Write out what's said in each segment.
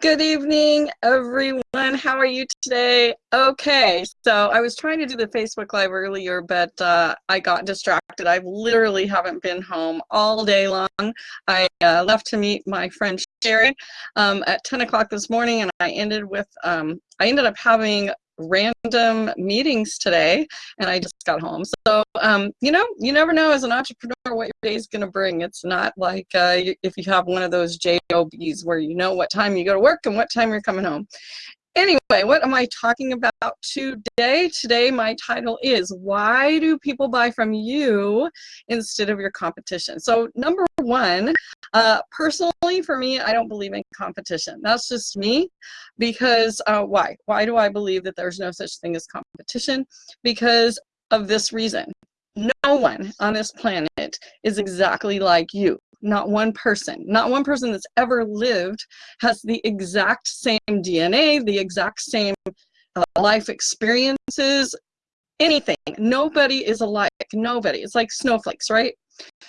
Good evening, everyone. How are you today? Okay, so I was trying to do the Facebook Live earlier, but uh, I got distracted. I literally haven't been home all day long. I uh, left to meet my friend Sherry um, at 10 o'clock this morning, and I ended with um, I ended up having random meetings today and I just got home. So, um, you know, you never know as an entrepreneur what your day is going to bring. It's not like uh, if you have one of those JOBs where you know what time you go to work and what time you're coming home. Anyway, what am I talking about today? Today my title is Why Do People Buy From You Instead of Your Competition? So number one, uh, personally for me, I don't believe in competition. That's just me because uh, why? Why do I believe that there's no such thing as competition? Because of this reason. No one on this planet is exactly like you not one person, not one person that's ever lived has the exact same DNA, the exact same uh, life experiences, anything. Nobody is alike, nobody. It's like snowflakes, right?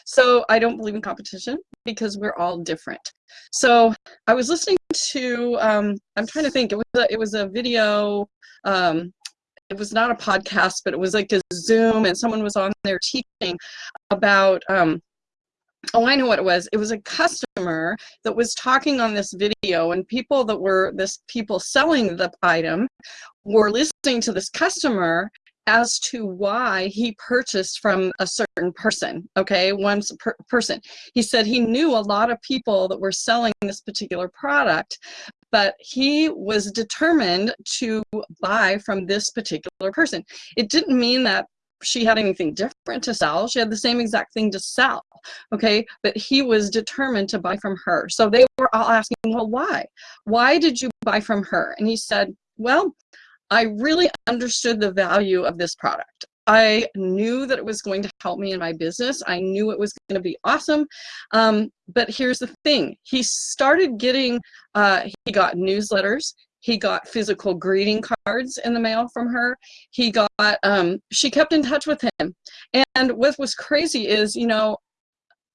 So I don't believe in competition because we're all different. So I was listening to, um, I'm trying to think, it was a, it was a video, um, it was not a podcast, but it was like a Zoom and someone was on there teaching about um, oh i know what it was it was a customer that was talking on this video and people that were this people selling the item were listening to this customer as to why he purchased from a certain person okay one per person he said he knew a lot of people that were selling this particular product but he was determined to buy from this particular person it didn't mean that she had anything different to sell. She had the same exact thing to sell, okay? But he was determined to buy from her. So they were all asking, well, why? Why did you buy from her? And he said, well, I really understood the value of this product. I knew that it was going to help me in my business. I knew it was going to be awesome. Um, but here's the thing. He started getting, uh, he got newsletters. He got physical greeting cards in the mail from her. He got, um, she kept in touch with him. And what was crazy is, you know,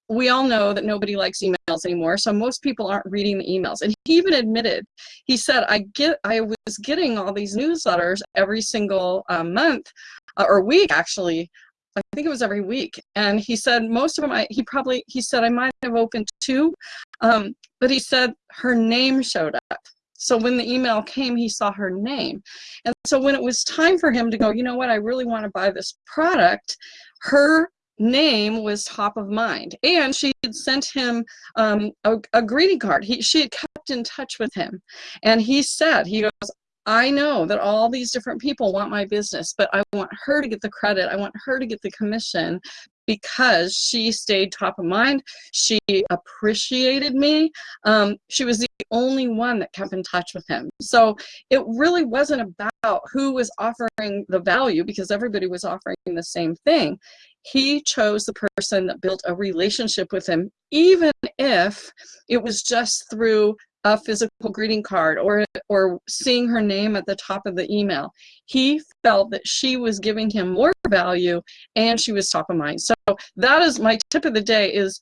we all know that nobody likes emails anymore, so most people aren't reading the emails. And he even admitted, he said, I get, I was getting all these newsletters every single um, month uh, or week actually. I think it was every week. And he said most of them, I, he probably, he said I might have opened two, um, but he said her name showed up. So when the email came, he saw her name. And so when it was time for him to go, you know what, I really want to buy this product, her name was top of mind. And she had sent him um, a, a greeting card. He, she had kept in touch with him. And he said, he goes, I know that all these different people want my business, but I want her to get the credit. I want her to get the commission because she stayed top of mind. She appreciated me. Um, she was the only one that kept in touch with him. So it really wasn't about who was offering the value because everybody was offering the same thing. He chose the person that built a relationship with him, even if it was just through a physical greeting card or or seeing her name at the top of the email. He felt that she was giving him more value and she was top of mind. So that is my tip of the day is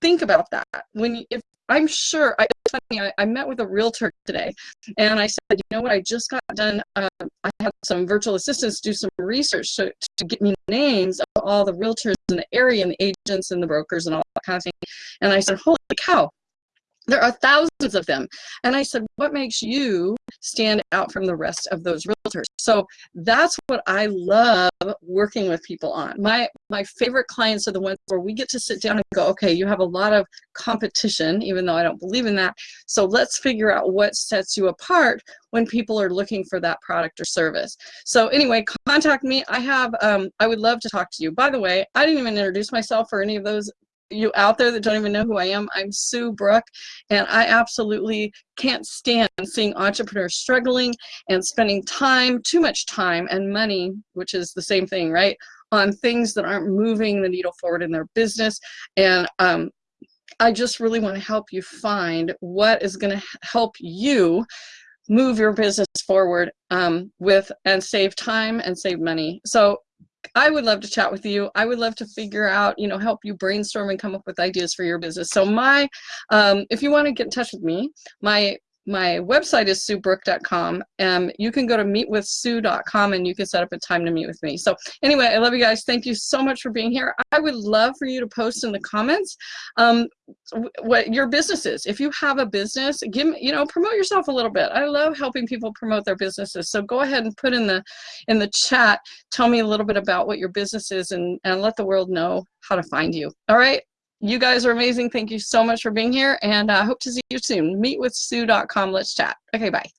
think about that. When you, if i'm sure I, funny I, I, met with a realtor today and i said you know what? I just got done uh, i had some virtual assistants do some research to, to get me names of all the realtors in the area and the agents and the brokers and all that kind of thing. And i said holy cow there are thousands of them. And I said, what makes you stand out from the rest of those realtors? So that's what I love working with people on. My, my favorite clients are the ones where we get to sit down and go, okay, you have a lot of competition, even though I don't believe in that. So let's figure out what sets you apart when people are looking for that product or service. So anyway, contact me. I have, um, I would love to talk to you. By the way, I didn't even introduce myself for any of those you out there that don't even know who I am, I'm Sue Brook, and I absolutely can't stand seeing entrepreneurs struggling and spending time, too much time and money, which is the same thing, right, on things that aren't moving the needle forward in their business. And um, I just really want to help you find what is going to help you move your business forward um, with and save time and save money. So I would love to chat with you. I would love to figure out, you know, help you brainstorm and come up with ideas for your business. So my, um, if you want to get in touch with me, my my website is suebrook.com. Um, you can go to meetwithsue.com and you can set up a time to meet with me. So anyway, I love you guys. Thank you so much for being here. I would love for you to post in the comments um, what your business is. If you have a business, give you know, promote yourself a little bit. I love helping people promote their businesses. So go ahead and put in the in the chat, tell me a little bit about what your business is and, and let the world know how to find you. All right. You guys are amazing. Thank you so much for being here and I uh, hope to see you soon. Meetwithsue.com. Let's chat. Okay, bye.